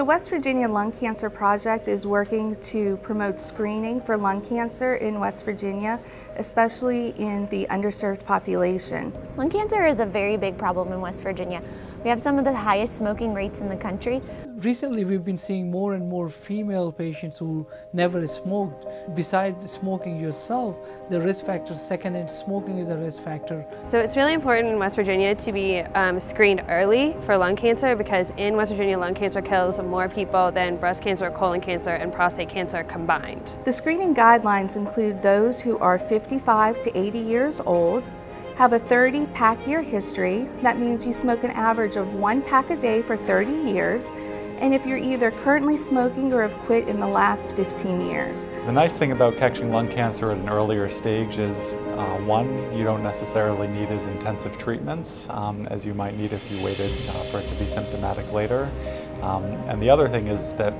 The West Virginia Lung Cancer Project is working to promote screening for lung cancer in West Virginia, especially in the underserved population. Lung cancer is a very big problem in West Virginia. We have some of the highest smoking rates in the country. Recently we've been seeing more and more female patients who never smoked. Besides smoking yourself, the risk factor secondhand smoking is a risk factor. So it's really important in West Virginia to be um, screened early for lung cancer because in West Virginia lung cancer kills more people than breast cancer, colon cancer, and prostate cancer combined. The screening guidelines include those who are 55 to 80 years old, have a 30 pack year history, that means you smoke an average of one pack a day for 30 years, and if you're either currently smoking or have quit in the last 15 years. The nice thing about catching lung cancer at an earlier stage is, uh, one, you don't necessarily need as intensive treatments um, as you might need if you waited uh, for it to be symptomatic later. Um, and the other thing is that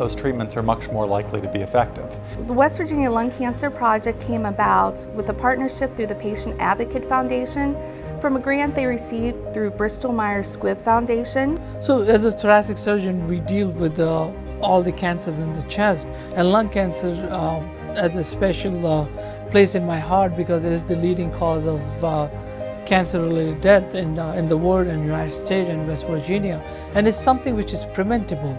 those treatments are much more likely to be effective. The West Virginia Lung Cancer Project came about with a partnership through the Patient Advocate Foundation from a grant they received through Bristol Myers Squibb Foundation. So as a thoracic surgeon, we deal with uh, all the cancers in the chest and lung cancer uh, has a special uh, place in my heart because it is the leading cause of uh, cancer-related death in, uh, in the world in the United States and West Virginia. And it's something which is preventable.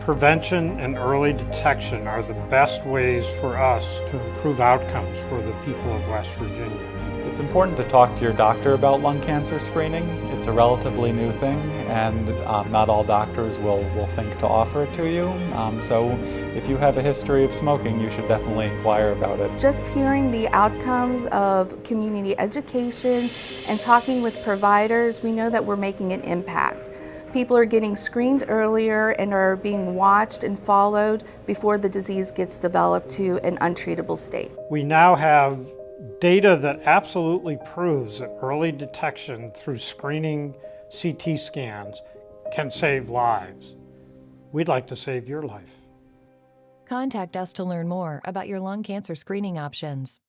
Prevention and early detection are the best ways for us to improve outcomes for the people of West Virginia. It's important to talk to your doctor about lung cancer screening. It's a relatively new thing and um, not all doctors will, will think to offer it to you. Um, so if you have a history of smoking, you should definitely inquire about it. Just hearing the outcomes of community education and talking with providers, we know that we're making an impact. People are getting screened earlier and are being watched and followed before the disease gets developed to an untreatable state. We now have data that absolutely proves that early detection through screening CT scans can save lives. We'd like to save your life. Contact us to learn more about your lung cancer screening options.